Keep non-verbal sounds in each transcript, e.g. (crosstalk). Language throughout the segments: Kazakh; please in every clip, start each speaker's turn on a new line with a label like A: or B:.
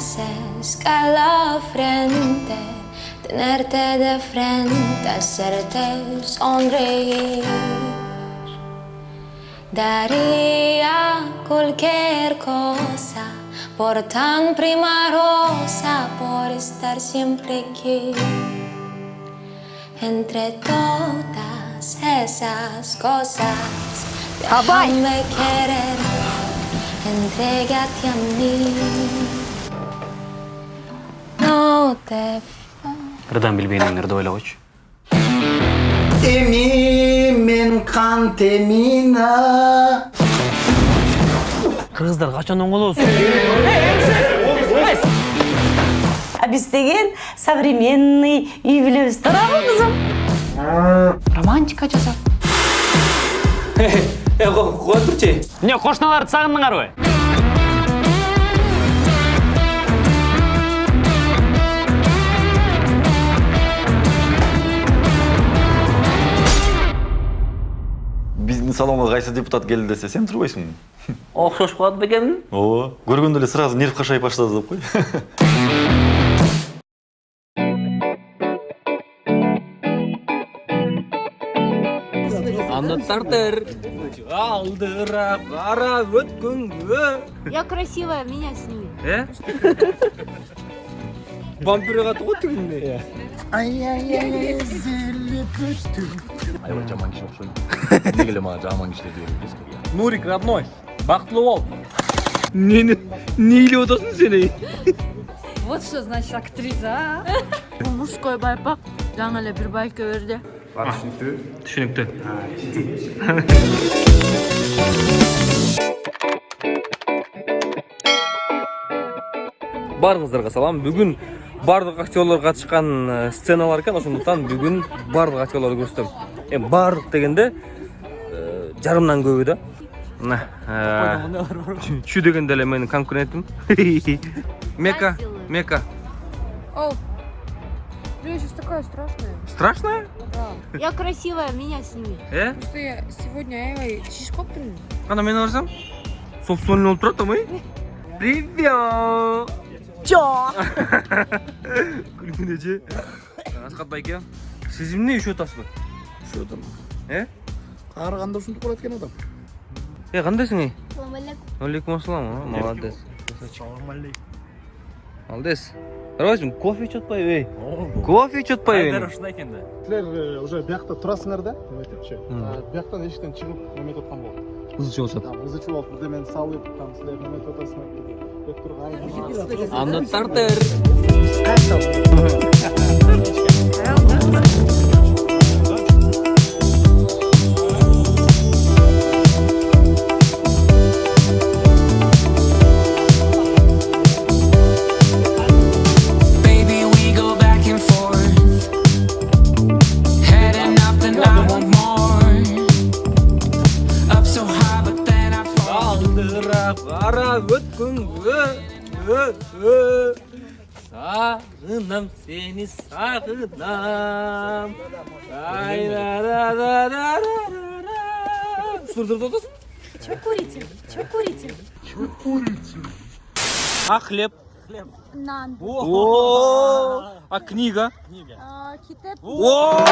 A: es escalofriante tenerte de frente, hacerte sonreír. Daría cualquier cosa por tan prima rosa, por estar siempre aquí. Entre todas esas cosas, déjame querer, entrégate a mí.
B: Қырдан білбегеніңдерді ойлағойшы
C: Эми мен кант эмина
B: қырғыздар қашан оңғолосың
D: А біз деген современный үй білеміз тұрағы қызым
E: романтика жазады
B: е қоя тұрчы не қошыналарды сағындыңар ғой
F: биздин салонго кайсы депутат келди десе сен турбайсыңбы
B: ұқсашып қалады бекенмін
F: ооба көргөндө эле сразу нерв кашайып баштады деп кой
B: аны тартыр алдырақ қарап өткенге
G: Я красивая, меня сними.
B: е (laughs) вампир қатты ғой түгінде
F: аябай жаман киши окшойм эмнеге эле мага жаман кишилер деген билесиңби
B: нурик родной бақытлы бол нені не илеп отырсың сен
E: вот что значит актриса мужской байпақ жаңа эле бир байка берди
B: түсінікті
H: баарыңыздарға салам. Бүгін барлық актерлар катышкан э, сценалар экен ошондуктан бүгүн барлық актерларды көрсөтөм эми барлык дегенде э, жарымдан көбү да. Мына э, чү дегенде эле менин конкурентим (laughs) мека мека.
G: О, я сейчас такая страшная.
H: страшная
G: Да. Я красивая, меня сними.
H: э?
G: Просто я сегодня аябай шишип калыптырмын.
H: кана мени барсам собственный болуп турат амай (laughs) привет!
D: Жоқ
H: күлгүн эже асхат байке сиз эмне üşүп атасызбы
C: ошо адам
H: э
C: каарыганда ушинтип калат экен адам
H: э кандайсың эй
G: Салам алейкум.
H: алейкум ассалам а, молодец молодец карабайсың кофе ичип атпайбы эй кофе ичип атпайбы
B: ушундай экен да
I: силер уже биякта турасыңар да эметипчи бияктан эшиктен чыгып неметип аткан болот
H: ызы чыгышат
I: там ызы чуулуп бирдемени салып там силер неметип атасыңар деп туруп
H: аны
J: Sağınam seni sağınam. Да, да, да,
H: да, да, да. ra. Сдурдурда отасың? Чё курите?
G: Чё курите? Чё курите?
H: А хлеб? Хлеб.
G: Нан.
H: О. А книга? Книга.
G: А, китеп.
H: О.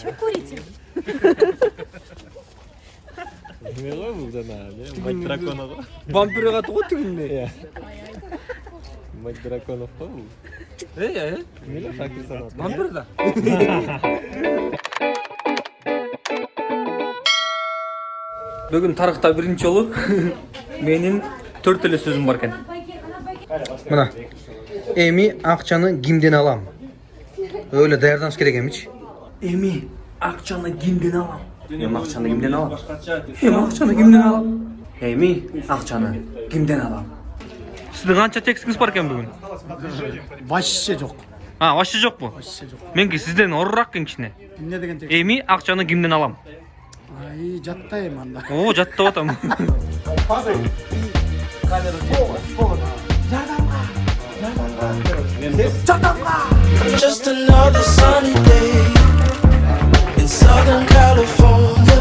G: Чё курите? (laughs)
H: Вампир каты ғой түгінде. Мать драконов қой Эй, эй. Вампир да. Бүгін тарихта бірінші жолы (laughs) менің төрт эле сөзім бар екен.
K: мына эми акчаны кимден алам öyle даярданыш керек эмичи
H: Эми акчаны кимден алам? Эми акчаны кимден алам? Эми акчаны кимден алам? Эми акчаны кимден алам? Сіздің қанша текстіңіз бар екен бүгін?
I: вообще жок
H: А, вообще жоқ бұл?
I: вообще жок
H: Менікі сізден ұрырақ екен кішкене.
I: эмне деген тек
H: Эми акчаны кимден алам?
I: ай жаттайм анда
H: О, жаттап атам.
J: Just another sunny day Southern California.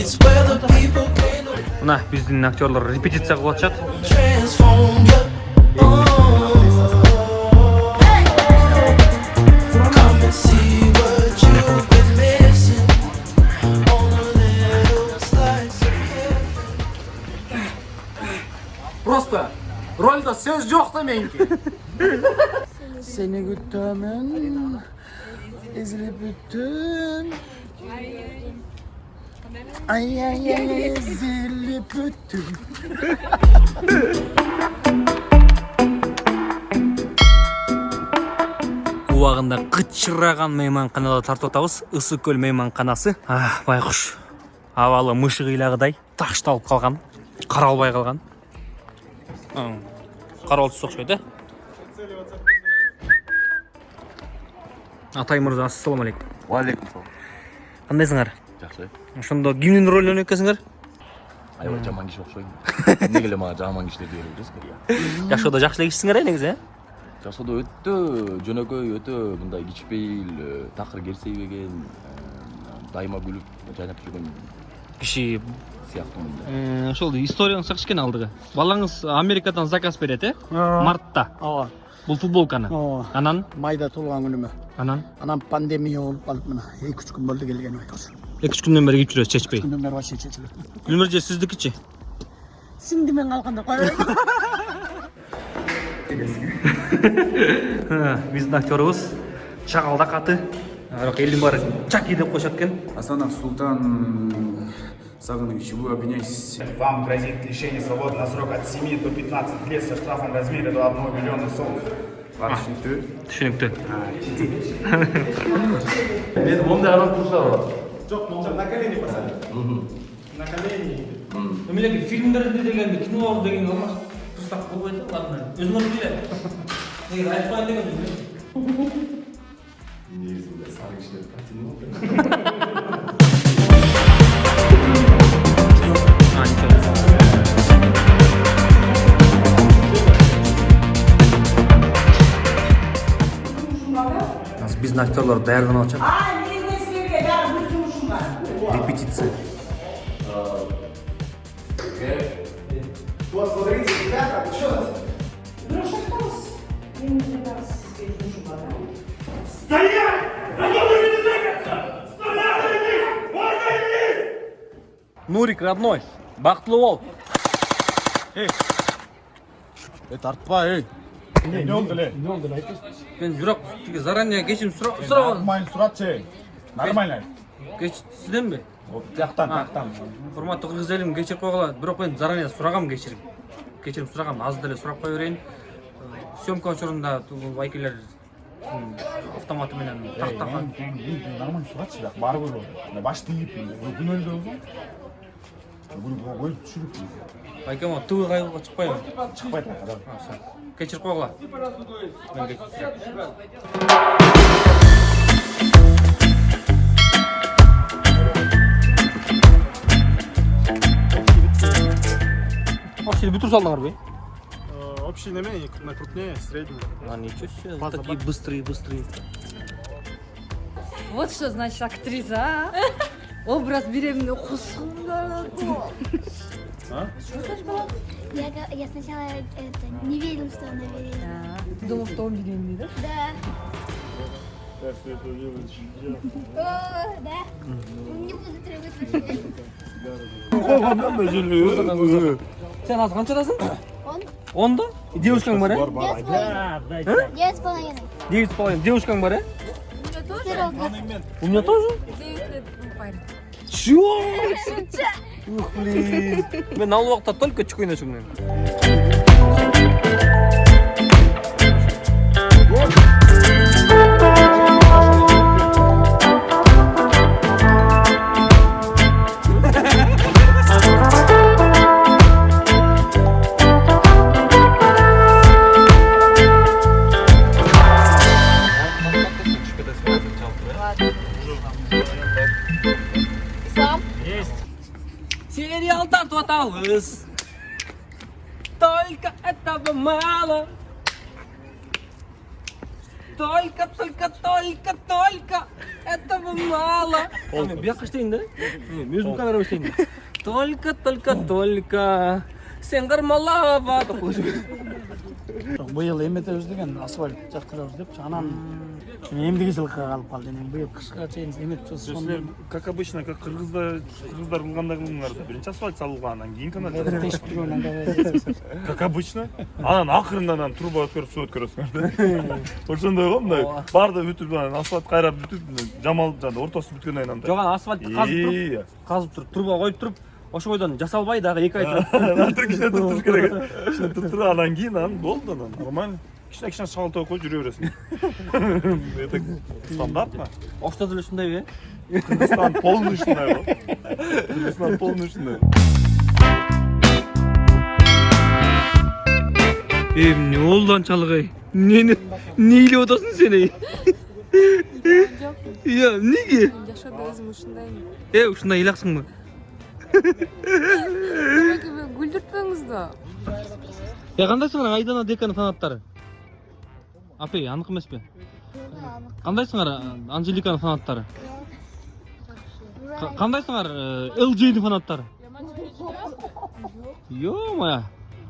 J: It's where the people came to
H: мына биздин актерлор репетиция кылып атышат
J: transform you. Come and see what you've been missing. On a little slice of heaven.
B: Просто рольда сөз жоқ та меники.
C: Seni güttemem. Ezilip büttüm. Ay ay ay ezilip büttüm.
H: убагында кычыраган мейманканада тартып атабыз ысык көл мейманканасы а байкуш абалы мышы кыйлагыдай ташталып калган каралбай калган карабал түстү окшойт атай мырза ассалам алейкум.
F: Уалейкум салам.
H: кандайсыңар
F: Жақсы.
H: ошондо кимдин ролун ойнойт экенсиңер
F: Аябай жаман киши окшойм. Эмнеге эле мага жаман кишилер дей бересиңер?
H: жашоодо жакшы эле кишисиңер э негизи э
F: Жашоодо өтө жөнөкөй, өтө мындай кичпейил, такыр керсейбеген, э, дайыма күлүп жайнап жүргөн
H: киши
F: сыяктымын.
H: Э, ошол историяңызды кичкене алдыга балаңыз америкадан заказ берет э мартта.
C: Aa,
H: бул футболканы анан
C: Mayda tulgan günüme.
H: анан
C: Anam pandemiya olup kalıp mına. Hey küçük gün böldü gelgen oynuyoruz.
H: эки үч күндөн бери кийип жүрөсүз чечпей
C: Gündüm beri başı çeçilir.
H: гүлмир же сиздикичи
C: Şimdi ben kalkanda koyarım.
H: биздин актерыбыз чагалдак аты бирок элдин баары чаки деп коюшат экен
L: Асанов Султан Саганович, вы обвиняетесь
M: Вам грозит лишение свободы на срок от 7 до 15 лет со штрафом в размере до 1 миллиона сомов.
L: Вашингтон.
H: түшүнүктүү
F: Мен мондай адам турушар.
M: Жоқ, молча, на колени посадить. На колени.
H: эмелеги фильмдерде дегенде кинолор деген алмаш турсак болбойт да ладно өзүңөр биле негизи айтып коеюн дегенмин
L: Негізінде сары кішілер қатты
H: азыр биздин актерлор даярданып атышат репетиция нурик родной бактылуу бол
I: Эй, тартпа, эй.
M: Не, не oldu le.
H: Мен тиги заранее кечирим сураган
M: Нормально суратчы. Нормально.
H: кеч сизденби
M: Вот тияқтан, тияқтан.
H: урматтуу кыргыз элим кечирип койгула бирок мен заранее сурагам кечирим кечирим сурагам азыр деле сурап кое берейин съемка учурунда байкелер автоматы менен тактаган
M: Нормально суратчы, бірақ бар ғой ол. Баш тиіп, күн өлді болсын. Бүгін көз түшіріп.
H: Байке могу тв кайгыга чыкпайбы
M: Шықпайды адам.
H: кечирип койгула мен кечирсем. Вообще бүтүрүп салдыңарбы
I: Общий неме, на крупнее, средний.
H: а ничего себе такие быстрые быстрые
E: Вот что значит актриса, а? (laughs) Образ беременной А?
G: Я, я сначала это, не верил, что она беременна.
E: Да. Думал, что он беременный, да?
G: Да. Так что это делать О, да. Не буду требовать вообще.
H: Sen az kaçadasın?
G: 10.
H: 10'da? Девушкаң бар, а?
G: Девять с половиной. Девять с половиной.
H: Девушкаң бар, а?
G: У меня тоже.
H: У меня тоже?
E: Девять лет ну, парень.
H: Чего? Ух блин. Мен ал убакта только ойночумун эми мало. Мен бияққа іштейін да? Мен өзім камерама іштейін
N: только только только. Сен кармалаба деп қойшы
C: Жоқ, биыл эметебиз деген асфальт жаткырабыз депчи анан эмдиги жылкыга калып калды эми быйыл кышка чейин эметчүбүз
M: силер как обычно как кыргызда кыргыздар кылгандай кылдыңар да биринчи асфальт салууга анан кийин канал
C: тешип турган анда
M: как обычно анан акырында анан труба өткөрүп суу өткөрөсүңөр да ошондой го мындай баары да бүтүп анан асфальт кайрап бүтүп жамалып жанагы ортосу бүткөндөн кийин андай
N: жоқ ана асфальтты қазып тұрып
M: Ия.
N: қазып тұрып труба қойып тұрып ошол бойдон жасалбай дагы эки ай
M: Антыр кичине туруш керек. (laughs) (laughs) Кичине туруп анан кийин анан болду анан. Нормально кичине кичине шагал коюп жүрө бересиң. (laughs) Это стандартно.
N: Ошто деле ушундай э
M: кыргызстан полный ушундай го. Кыргызстан полный ушундай.
H: Oldu ançalık ey? Ne ne ne ile odasın sen ey? Ya nege?
E: жашоодо өзүм ушундаймын
H: E ушундай ыйлаксың
E: күлдүртпөңүз да
H: Ya кандайсыңар Айдана деканы фанаттары? Апей, анық емес пе? Кандайсыңар Анжеликанын фанаттары? Кандайсыңар LJ'нин фанаттары? Ё-моё.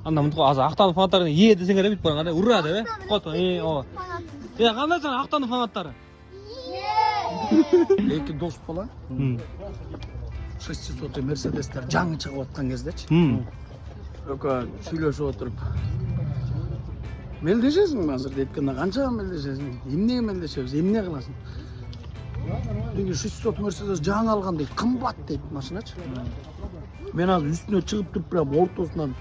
H: Анда мынтип азыр Актанын фанаттары е десеңер бүйтүп бараң андай ура деп э. Кот, э, ооба. Я кандайсыңар Актанын фанаттары?
C: эки дос бала шестисотый мерседестер жаңы чыгып аткан кездечи экөө сүйлөшүп отуруп мелдешесиңби азыр дейт эткенде канчага мелдешесиң эмнеге мелдешебиз эмне кыласың тиги шестисот мерседес жаңы алган дейт кымбат дейт машиначы мен азыр үстүнө чыгып туруп прям ортосунан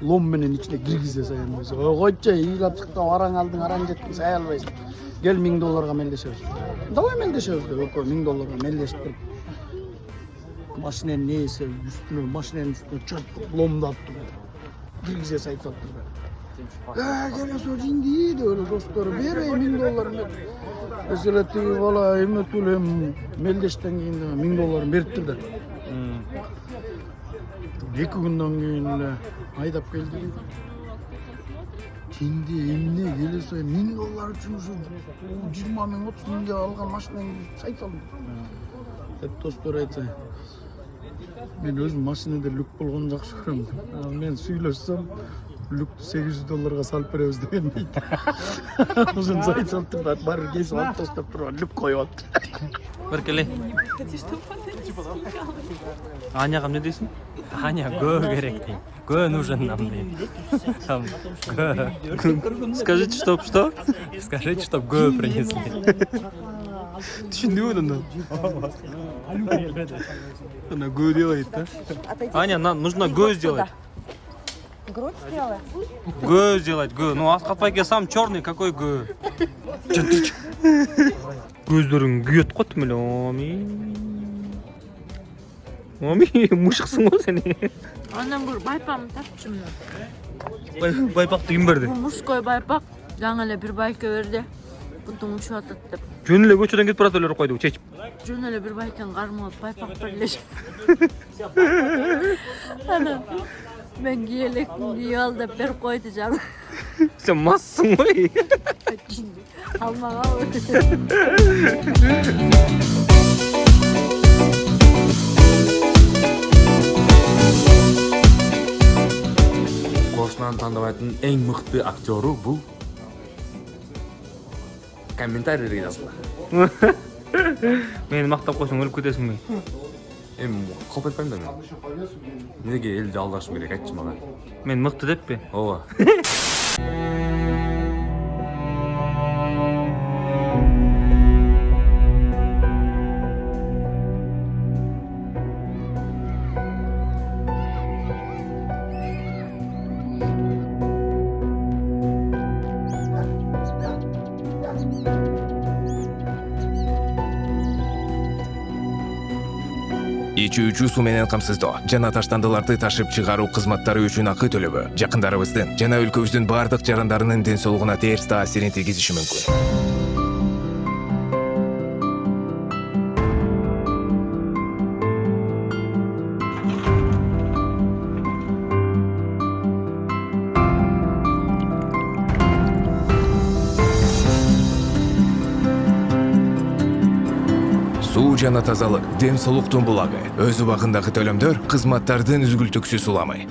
C: лом менен ичине киргизе десе ой койчу ыйлап чык да араң алдың араң жеттиң сай албайсың кел миң долларга мелдешебиз давай мелдешебиз деп экөө миң долларга мелдешип туруп машиненин ээси үстүнө машиненин үстүнө чыртып ломдап туруп киргизе айтып атыптыр келе сол жинди деп эле достору бербей миң долларын деп десе эле тиги бала эметип эле мелдештен кийин миң долларын бериптир да эки күндөн кийин эле айдап келди жинди эмне келе сол миң доллар үчүн ушу жыйырма миң отуз миңге алган машинаңды сайт салдым деп достор айтса мен өзүм машинада люк болгону жакшы көрөм Анан мен сүйлөшсөм люкту сегиз жүз долларга салып беребиз деген сайт (laughs) салып туруп баары бир кесип алып таштап туруп люк коюп алыптыр
H: Беркеле. Аняга эмне дейсиң?
N: аня гө керек дейм гө нужен нам гө
H: Скажите, чтоб что?
N: скажите чтоб гө принесли. (laughs)
H: Түшүндүбү анда? Она гө делает, да? Аня, нам нужно гө сделать.
E: грудь сделай
H: Гө сделать, гө. Ну, Аскатбайке сам черный, какой күйөт го тим эле. Оми. Оми, мушуксуң го сен.
E: андан бир байпагымды тапчумун
H: Бай- Байпакты ким берди?
E: бул мужской байпак жаңы эле бир байке берди бутуң учуп атат деп
H: Жөн эле көчөдөн кетип барат эле койду, чечип.
E: жөн эле бир байкени кармап алып байпак берлешип (laughs) анан мен киелекти кийип ал деп берип койду жаңы
H: Сен массың ғой.
E: алмагабы
O: кошунаны тандабайтын эң мыкты актеру бул комментарийге жазгыла
H: Мени мактап койсоң өлүп кетесиңби?
O: эми калп айтпайм да мен эмнеге элди алдашым керек айтчы мага
H: Мен мыкты деппи?
O: ооба
P: ичүүчү суу менен камсыздоо. Жана таштандыларды ташып чыгаруу кызматтары үчүн акы төлөбө жакындарыбыздын жана өлкөбүздүн баардык жарандарынын ден соолугуна терс таасирин тийгизиши мүмкүн жана тазалык дем соолуктун булагы өз убагындагы төлөмдөр кызматтардын үзгүлтүксүз уламы